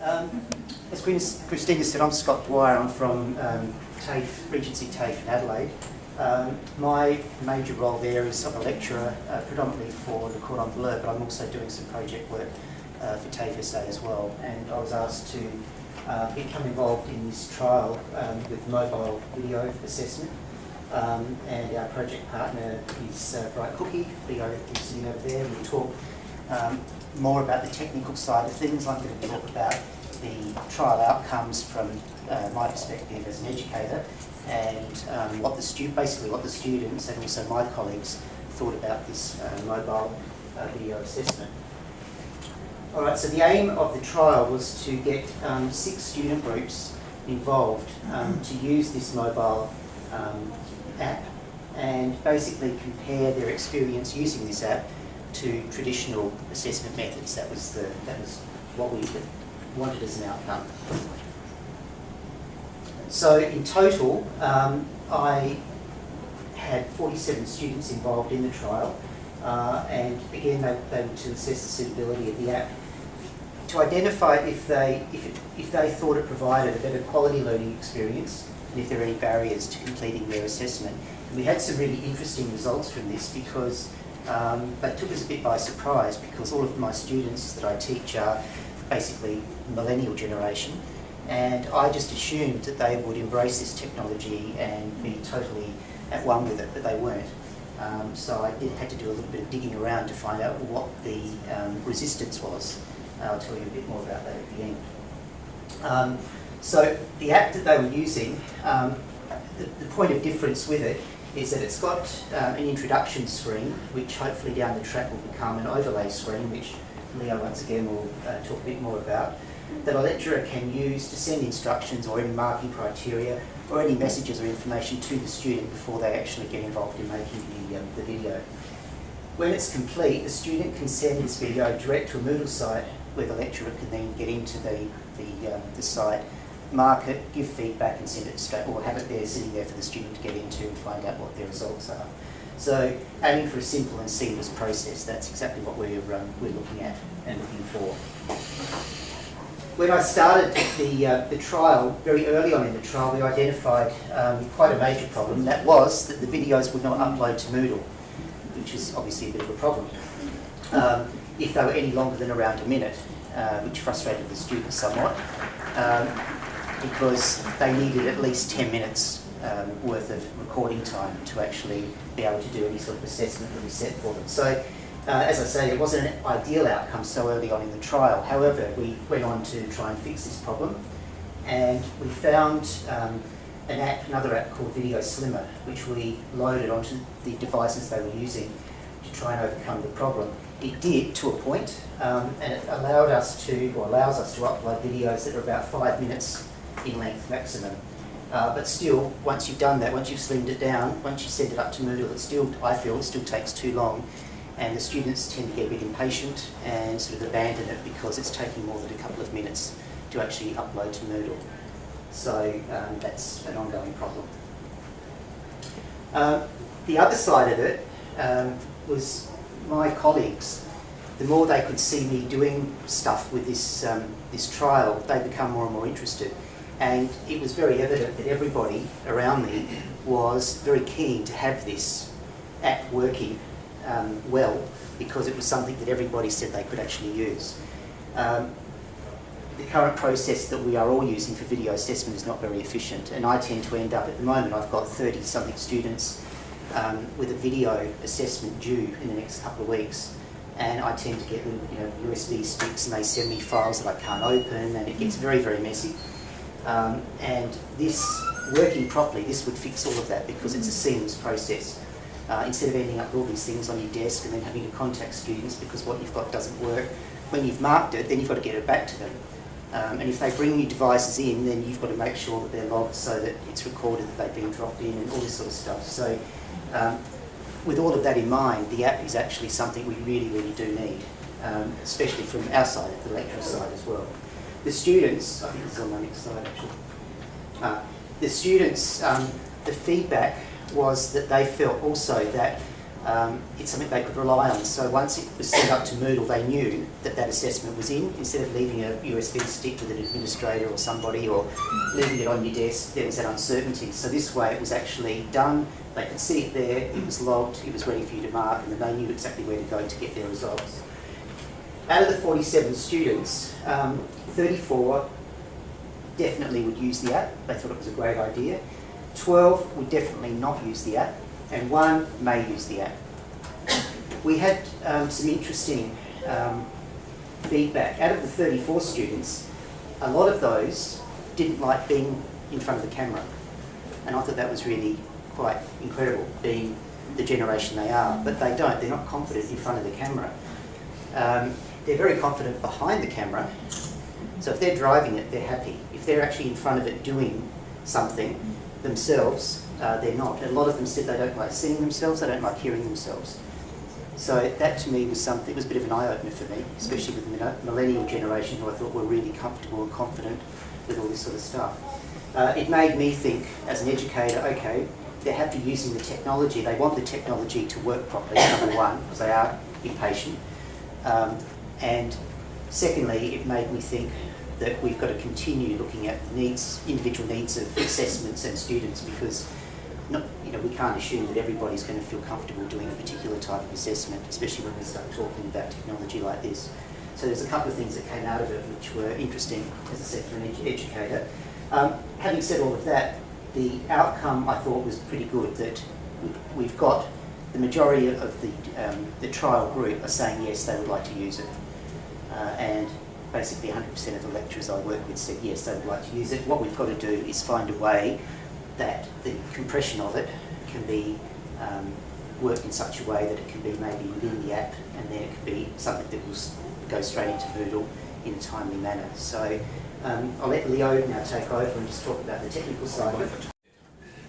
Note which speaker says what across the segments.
Speaker 1: Um, as Christina said, I'm Scott Dwyer. I'm from um, TAFE, Regency TAFE in Adelaide. Um, my major role there is I'm a lecturer, uh, predominantly for the Cordon Bleu, but I'm also doing some project work uh, for TAFE SA as well. And I was asked to uh, become involved in this trial um, with mobile video assessment. Um, and our project partner is uh, Bright Cookie, Leo is sitting over there. We'll talk um, more about the technical side of things. I'm going to talk about the trial outcomes from uh, my perspective as an educator and um, what the stu basically what the students and also my colleagues thought about this uh, mobile uh, video assessment. All right, so the aim of the trial was to get um, six student groups involved um, to use this mobile um, app and basically compare their experience using this app to traditional assessment methods. That was the that was what we wanted as an outcome. So in total, um, I had 47 students involved in the trial, uh, and again they, they were to assess the suitability of the app to identify if they if, it, if they thought it provided a better quality learning experience and if there are any barriers to completing their assessment. And we had some really interesting results from this because um, they took us a bit by surprise because all of my students that I teach are basically millennial generation and I just assumed that they would embrace this technology and be totally at one with it, but they weren't. Um, so I did, had to do a little bit of digging around to find out what the um, resistance was. I'll tell you a bit more about that at the end. Um, so the app that they were using, um, the, the, point of difference with it is that it's got uh, an introduction screen, which hopefully down the track will become an overlay screen, which Leo once again will uh, talk a bit more about, that a lecturer can use to send instructions or any marking criteria or any messages or information to the student before they actually get involved in making the, um, the video. When it's complete, the student can send this video direct to a Moodle site where the lecturer can then get into the, the, um, the site, mark it, give feedback and send it straight, or have it there sitting there for the student to get into and find out what their results are. So aiming for a simple and seamless process, that's exactly what we're, um, we're looking at and looking for. When I started the, uh, the trial, very early on in the trial, we identified um, quite a major problem. That was that the videos would not upload to Moodle, which is obviously a bit of a problem. Um, if they were any longer than around a minute, uh, which frustrated the students somewhat, um, because they needed at least 10 minutes um, worth of recording time to actually be able to do any sort of assessment that we set for them. So, uh, as I say, it wasn't an ideal outcome so early on in the trial. However, we went on to try and fix this problem, and we found um, an app, another app called Video Slimmer, which we loaded onto the devices they were using to try and overcome the problem. It did to a point, um, and it allowed us to, or allows us to upload videos that are about five minutes in length maximum. Uh, but still, once you've done that, once you've slimmed it down, once you send it up to Moodle, it still, I feel, it still takes too long. And the students tend to get a bit impatient and sort of abandon it because it's taking more than a couple of minutes to actually upload to Moodle. So um, that's an ongoing problem. Uh, the other side of it um, was my colleagues. The more they could see me doing stuff with this, um, this trial, they become more and more interested. And it was very evident that everybody around me was very keen to have this app working um, well because it was something that everybody said they could actually use. Um, the current process that we are all using for video assessment is not very efficient and I tend to end up at the moment, I've got 30 something students um, with a video assessment due in the next couple of weeks and I tend to get you know, USB sticks and they send me files that I can't open and it gets very, very messy. Um, and this, working properly, this would fix all of that because it's a seamless process. Uh, instead of ending up with all these things on your desk and then having to contact students because what you've got doesn't work, when you've marked it, then you've got to get it back to them. Um, and if they bring new devices in, then you've got to make sure that they're logged so that it's recorded that they've been dropped in and all this sort of stuff. So um, with all of that in mind, the app is actually something we really, really do need, um, especially from our side, the lecturer side as well. The students, I think is on my next slide actually. Uh, the students, um, the feedback was that they felt also that um, it's something they could rely on. So once it was set up to Moodle, they knew that that assessment was in. Instead of leaving a USB stick with an administrator or somebody or leaving it on your desk, there was that uncertainty. So this way it was actually done, they could see it there, it was logged, it was ready for you to mark, and then they knew exactly where to go to get their results. Out of the 47 students, um, 34 definitely would use the app. They thought it was a great idea. 12 would definitely not use the app and one may use the app. We had um, some interesting um, feedback. Out of the 34 students, a lot of those didn't like being in front of the camera. And I thought that was really quite incredible, being the generation they are. But they don't, they're not confident in front of the camera. Um, they're very confident behind the camera. So if they're driving it, they're happy. If they're actually in front of it doing something themselves, uh, they're not. And a lot of them said they don't like seeing themselves, they don't like hearing themselves. So that to me was something, it was a bit of an eye-opener for me, especially with the millennial generation who I thought were really comfortable and confident with all this sort of stuff. Uh, it made me think, as an educator, okay, they're happy using the technology. They want the technology to work properly, number one, because they are impatient. Um, and secondly, it made me think that we've got to continue looking at needs, individual needs of assessments and students because not, you know, we can't assume that everybody's going to feel comfortable doing a particular type of assessment, especially when we start talking about technology like this. So there's a couple of things that came out of it which were interesting, as I said, for an ed educator. Um, having said all of that, the outcome I thought was pretty good, that we've got the majority of the, um, the trial group are saying yes, they would like to use it. Uh, and basically 100% of the lecturers I work with said yes, they would like to use it. What we've got to do is find a way that the compression of it can be um, worked in such a way that it can be maybe within the app and then it can be something that will go straight into Moodle in a timely manner. So um, I'll let Leo now take over and just talk about the technical side of it.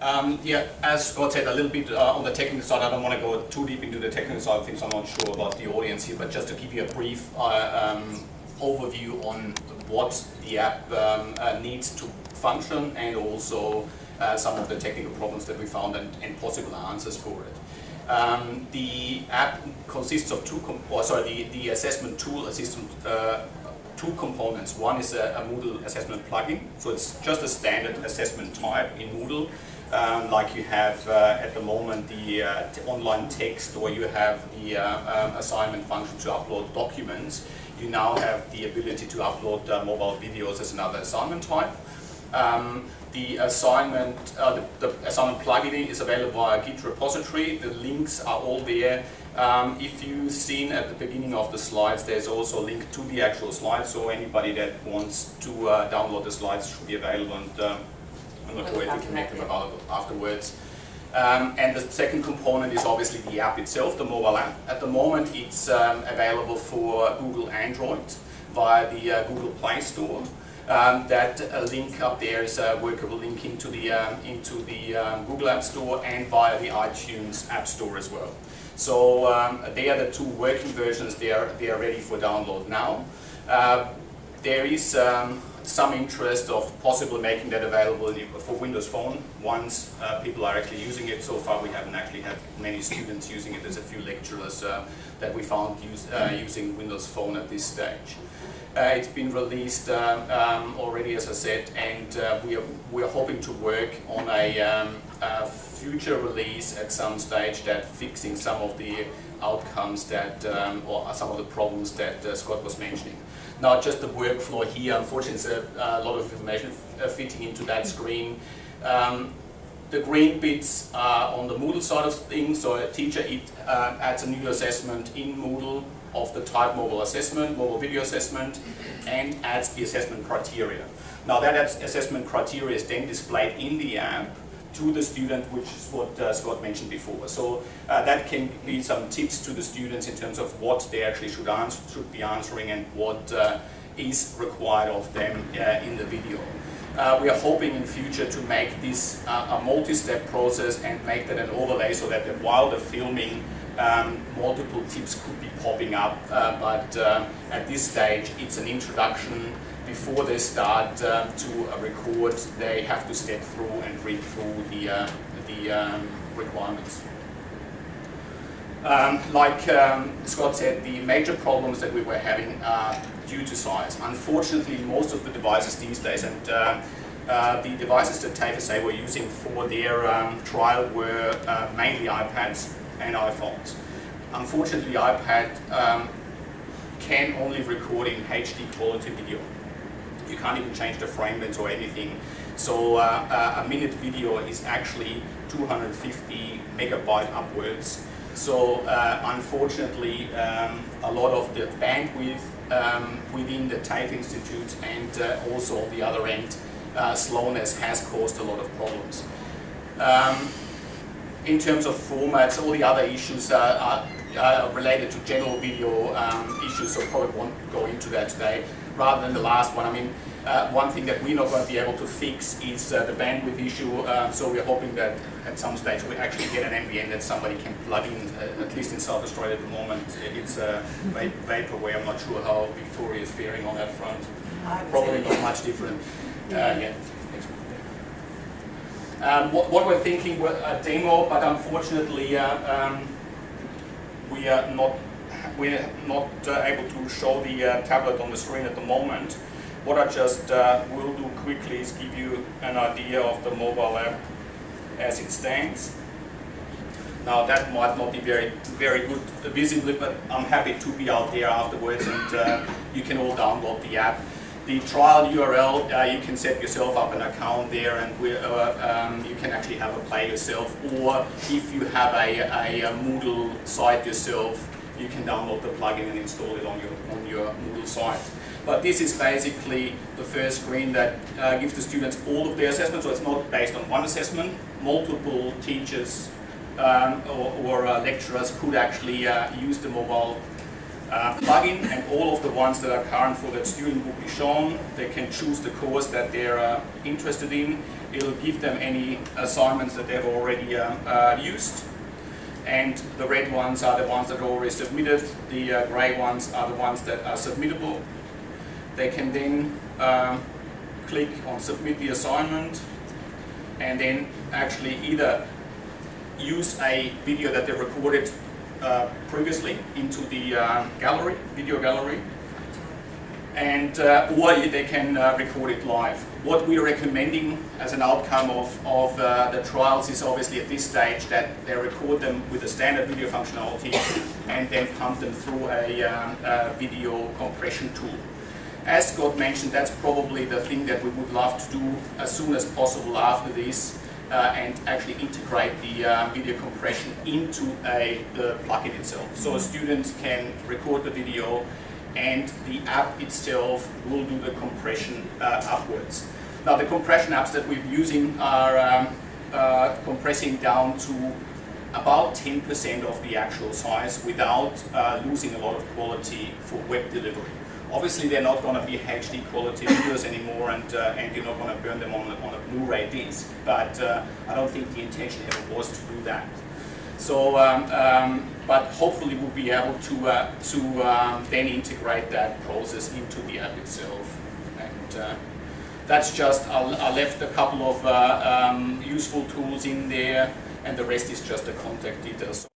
Speaker 2: Um, yeah, as Scott said, a little bit uh, on the technical side, I don't want to go too deep into the technical side of things, I'm not sure about the audience here, but just to give you a brief uh, um, overview on what the app um, uh, needs to function and also uh, some of the technical problems that we found and, and possible answers for it. Um, the app consists of two, or sorry, the, the assessment tool assistant, uh, two components. One is a, a, Moodle assessment plugin, so it's just a standard assessment type in Moodle, um, like you have uh, at the moment the uh, online text or you have the uh, um, assignment function to upload documents. You now have the ability to upload uh, mobile videos as another assignment type. Um, the assignment, uh, the, the, assignment plugin is available via Git repository. The links are all there. Um, if you've seen at the beginning of the slides, there's also a link to the actual slides. So anybody that wants to uh, download the slides should be available. And uh, We make them available afterwards. Um, and the second component is obviously the app itself, the mobile app. At the moment, it's um, available for Google Android via the uh, Google Play Store. Um, that uh, link up there is a workable link into the, um, into the um, Google App Store and via the iTunes App Store as well. So um, they are the two working versions, they are, they are ready for download now. Uh, there is some interest of possibly making that available for Windows Phone once uh, people are actually using it. So far we haven't actually had many students using it. There's a few lecturers uh, that we found use, uh, using Windows Phone at this stage. Uh, it's been released um, um, already, as I said, and uh, we, are, we are hoping to work on a, um, a, future release at some stage that fixing some of the outcomes that, um, or some of the problems that uh, Scott was mentioning. Now just the workflow here, unfortunately, there's a, a lot of information uh, fitting into that screen. Um, the green bits are on the Moodle side of things, so a teacher it, uh, adds a new assessment in Moodle of the type mobile assessment, mobile video assessment, and adds the assessment criteria. Now that assessment criteria is then displayed in the app to the student, which is what uh, Scott mentioned before. So uh, that can be some tips to the students in terms of what they actually should, answer, should be answering and what uh, is required of them uh, in the video. Uh, we are hoping in future to make this uh, a multi-step process and make that an overlay so that while the filming um, multiple tips could be popping up, but at this stage it's an introduction. Before they start uh, to record, they have to step through and read through the, uh, the um, requirements. Um, like um, Scott said, the major problems that we were having are due to size. Unfortunately, most of the devices these days, and uh, uh, the devices that TAFE were using for their um, trial were uh, mainly iPads and iPhones. Unfortunately, iPad um, can only record in HD quality video. You can't even change the frame rates or anything. So uh, a minute video is actually 250 megabyte upwards. So uh, unfortunately, um, a lot of the bandwidth um, within the TAFE Institute and uh, also the other end, uh, slowness has caused a lot of problems. Um, in terms of formats, all the other issues are, are related to general video um, issues, so probably won't go into that today. Rather than the last one, I mean, uh, one thing that we're not going to be able to fix is uh, the bandwidth issue, uh, so we're hoping that at some stage we actually get an NBN that somebody can plug in, uh, at least in South Australia at the moment. It's uh, vaporware, I'm not sure how Victoria is faring on that front. Probably not much different. Uh, yeah. Um, what, what, we're thinking, were a demo, but unfortunately uh, um, we are not we're not uh, able to show the uh, tablet on the screen at the moment. What I just uh, will do quickly is give you an idea of the mobile app as it stands. Now that might not be very very good visibly, but I'm happy to be out there afterwards and uh, you can all download the app the trial URL, uh, you can set yourself up an account there and uh, um, you can actually have a play yourself. Or if you have a, a, a, Moodle site yourself, you can download the plugin and install it on your, on your Moodle site. But this is basically the first screen that uh, gives the students all of their assessments, so it's not based on one assessment. Multiple teachers um, or, or uh, lecturers could actually uh, use the mobile uh, plugin and all of the ones that are current for that student will be shown. They can choose the course that they're uh, interested in. It'll give them any assignments that they've already uh, uh used. And the red ones are the ones that are already submitted. The uh, grey ones are the ones that are submittable. They can then um, click on submit the assignment and then actually either use a video that they recorded uh, previously into the uh, gallery, video gallery, and uh, or they can uh, record it live. What we're recommending as an outcome of, of uh, the trials is obviously at this stage that they record them with a standard video functionality and then pump them through a, a video compression tool. As Scott mentioned, that's probably the thing that we would love to do as soon as possible after this uh, and actually integrate the uh, video compression into a, the plugin itself. So a student can record the video and the app itself will do the compression uh, upwards. Now the compression apps that we're using are um, uh, compressing down to about 10% of the actual size without uh, losing a lot of quality for web delivery. Obviously, they're not going to be HD quality videos anymore, and uh, and you're not going to burn them on, on a Blu-ray disc. But uh, I don't think the intention ever was to do that. So, um, um, but hopefully we'll be able to uh, to um, then integrate that process into the app itself. And uh, that's just I, left a couple of uh, useful tools in there, and the rest is just the contact details.